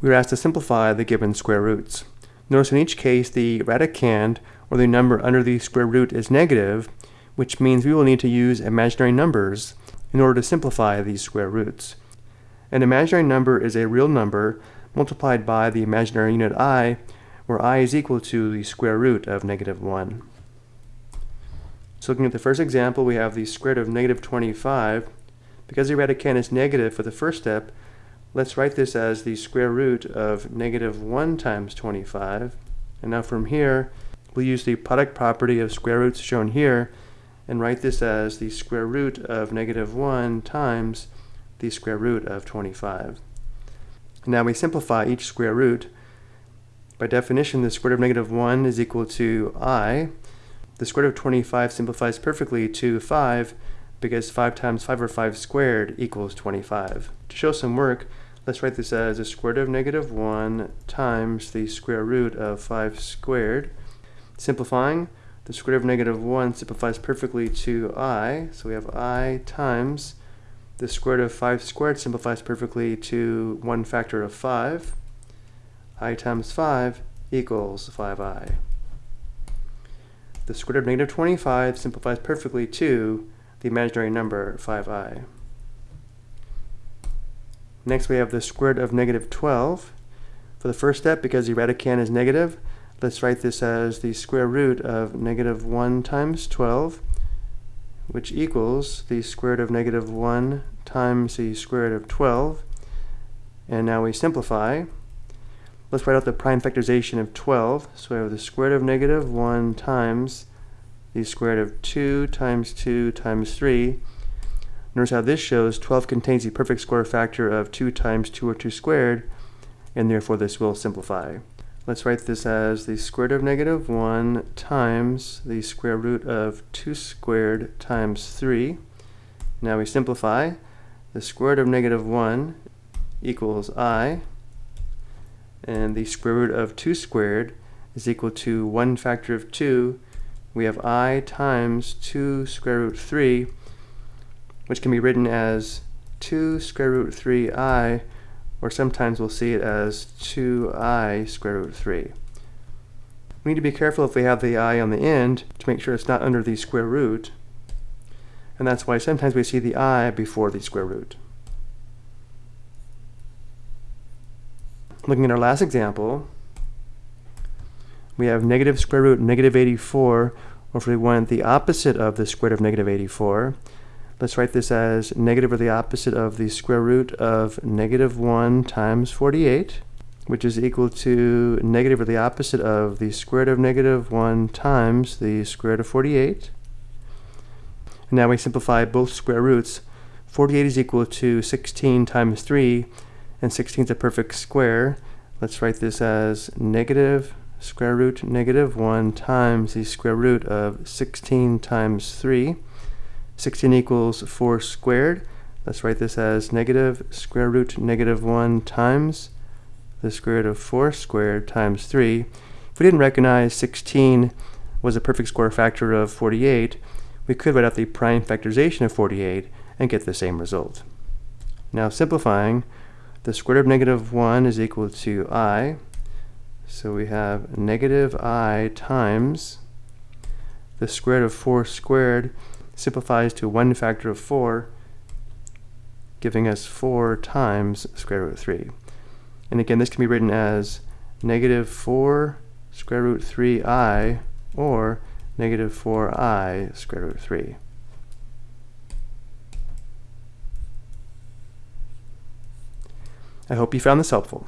we are asked to simplify the given square roots. Notice in each case the radicand, or the number under the square root, is negative, which means we will need to use imaginary numbers in order to simplify these square roots. An imaginary number is a real number multiplied by the imaginary unit i, where i is equal to the square root of negative 1. So looking at the first example, we have the square root of negative 25. Because the radicand is negative for the first step, let's write this as the square root of negative 1 times 25. And now from here, we'll use the product property of square roots shown here and write this as the square root of negative 1 times the square root of 25. Now we simplify each square root. By definition, the square root of negative 1 is equal to i. The square root of 25 simplifies perfectly to 5 because 5 times 5 or 5 squared equals 25. To show some work, let's write this as the square root of negative 1 times the square root of 5 squared. Simplifying, the square root of negative 1 simplifies perfectly to i, so we have i times the square root of 5 squared simplifies perfectly to 1 factor of 5. i times 5 equals 5i. The square root of negative 25 simplifies perfectly to the imaginary number 5i. Next we have the square root of negative 12. For the first step, because the radicand is negative, let's write this as the square root of negative 1 times 12 which equals the square root of negative 1 times the square root of 12. And now we simplify. Let's write out the prime factorization of 12. So we have the square root of negative 1 times the square root of 2 times 2 times 3. Notice how this shows 12 contains the perfect square factor of 2 times 2 or 2 squared, and therefore this will simplify. Let's write this as the square root of negative 1 times the square root of 2 squared times 3. Now we simplify. The square root of negative 1 equals i, and the square root of 2 squared is equal to 1 factor of 2. We have i times 2 square root 3, which can be written as 2 square root 3i or sometimes we'll see it as 2i square root 3. We need to be careful if we have the i on the end to make sure it's not under the square root, and that's why sometimes we see the i before the square root. Looking at our last example, we have negative square root negative 84, or if we want the opposite of the square root of negative 84, Let's write this as negative or the opposite of the square root of negative 1 times 48, which is equal to negative or the opposite of the square root of negative 1 times the square root of 48. And now we simplify both square roots. 48 is equal to 16 times 3, and 16 is a perfect square. Let's write this as negative square root negative 1 times the square root of 16 times 3. 16 equals 4 squared. Let's write this as negative square root negative 1 times the square root of 4 squared times 3. If we didn't recognize 16 was a perfect square factor of 48, we could write out the prime factorization of 48 and get the same result. Now simplifying, the square root of negative 1 is equal to i. So we have negative i times the square root of 4 squared simplifies to one factor of 4, giving us 4 times square root of 3. And again, this can be written as negative 4 square root 3i or negative 4i square root 3. I hope you found this helpful.